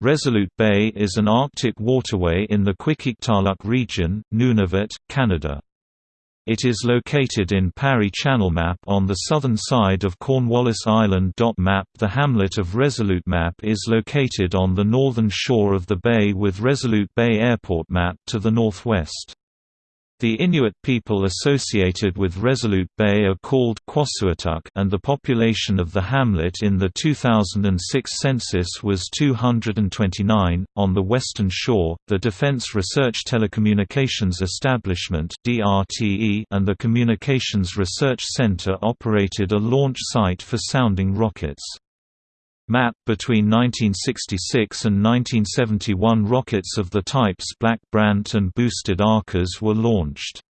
Resolute Bay is an Arctic waterway in the Qikiqtaaluk region, Nunavut, Canada. It is located in Parry Channel Map on the southern side of Cornwallis Island. Map The hamlet of Resolute Map is located on the northern shore of the bay with Resolute Bay Airport Map to the northwest. The Inuit people associated with Resolute Bay are called Qausuittuq and the population of the hamlet in the 2006 census was 229. On the western shore, the Defense Research Telecommunications Establishment (DRTE) and the Communications Research Center operated a launch site for sounding rockets. Map between 1966 and 1971 rockets of the types Black Brant and Boosted Arcas were launched.